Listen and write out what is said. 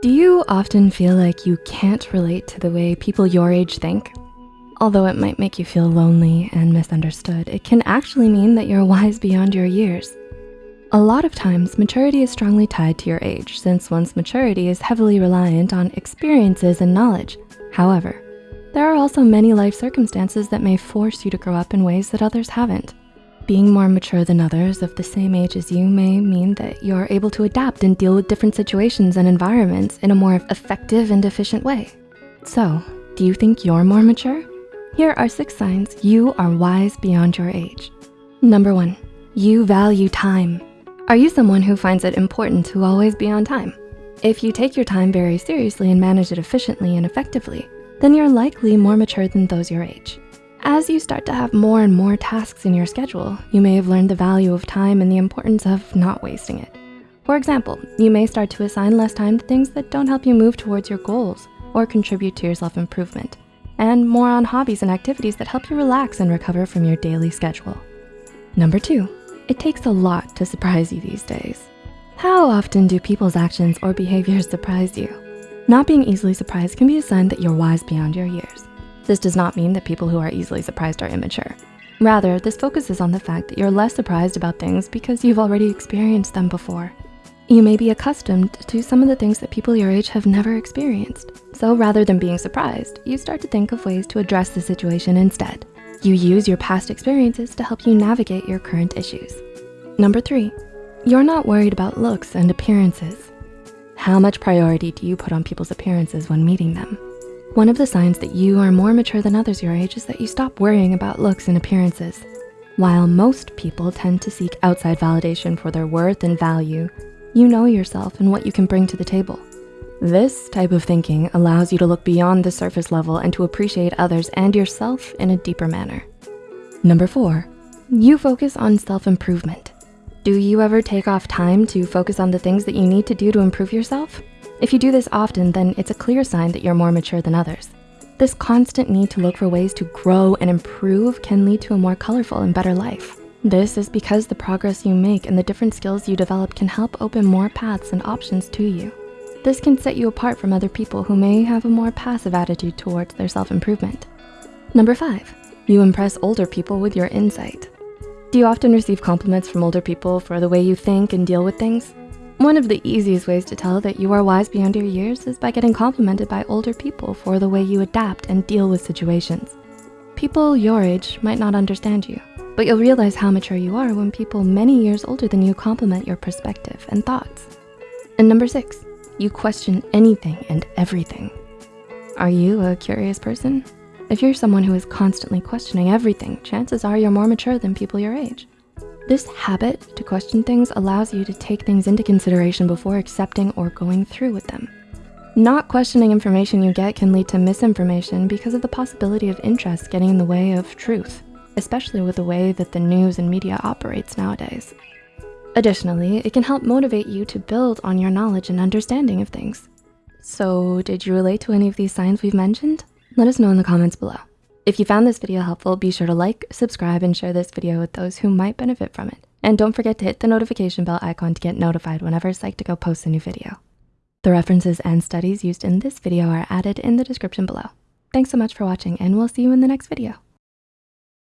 Do you often feel like you can't relate to the way people your age think? Although it might make you feel lonely and misunderstood, it can actually mean that you're wise beyond your years. A lot of times, maturity is strongly tied to your age since one's maturity is heavily reliant on experiences and knowledge. However, there are also many life circumstances that may force you to grow up in ways that others haven't. Being more mature than others of the same age as you may mean that you're able to adapt and deal with different situations and environments in a more effective and efficient way. So, do you think you're more mature? Here are six signs you are wise beyond your age. Number one, you value time. Are you someone who finds it important to always be on time? If you take your time very seriously and manage it efficiently and effectively, then you're likely more mature than those your age. As you start to have more and more tasks in your schedule, you may have learned the value of time and the importance of not wasting it. For example, you may start to assign less time to things that don't help you move towards your goals or contribute to your self-improvement, and more on hobbies and activities that help you relax and recover from your daily schedule. Number two, it takes a lot to surprise you these days. How often do people's actions or behaviors surprise you? Not being easily surprised can be a sign that you're wise beyond your years. This does not mean that people who are easily surprised are immature. Rather, this focuses on the fact that you're less surprised about things because you've already experienced them before. You may be accustomed to some of the things that people your age have never experienced. So rather than being surprised, you start to think of ways to address the situation instead. You use your past experiences to help you navigate your current issues. Number three, you're not worried about looks and appearances. How much priority do you put on people's appearances when meeting them? One of the signs that you are more mature than others your age is that you stop worrying about looks and appearances. While most people tend to seek outside validation for their worth and value, you know yourself and what you can bring to the table. This type of thinking allows you to look beyond the surface level and to appreciate others and yourself in a deeper manner. Number four, you focus on self-improvement. Do you ever take off time to focus on the things that you need to do to improve yourself? If you do this often, then it's a clear sign that you're more mature than others. This constant need to look for ways to grow and improve can lead to a more colorful and better life. This is because the progress you make and the different skills you develop can help open more paths and options to you. This can set you apart from other people who may have a more passive attitude towards their self-improvement. Number five, you impress older people with your insight. Do you often receive compliments from older people for the way you think and deal with things? One of the easiest ways to tell that you are wise beyond your years is by getting complimented by older people for the way you adapt and deal with situations. People your age might not understand you, but you'll realize how mature you are when people many years older than you compliment your perspective and thoughts. And number six, you question anything and everything. Are you a curious person? If you're someone who is constantly questioning everything, chances are you're more mature than people your age. This habit to question things allows you to take things into consideration before accepting or going through with them. Not questioning information you get can lead to misinformation because of the possibility of interest getting in the way of truth, especially with the way that the news and media operates nowadays. Additionally, it can help motivate you to build on your knowledge and understanding of things. So did you relate to any of these signs we've mentioned? Let us know in the comments below. If you found this video helpful, be sure to like, subscribe, and share this video with those who might benefit from it. And don't forget to hit the notification bell icon to get notified whenever Psych2Go posts a new video. The references and studies used in this video are added in the description below. Thanks so much for watching and we'll see you in the next video.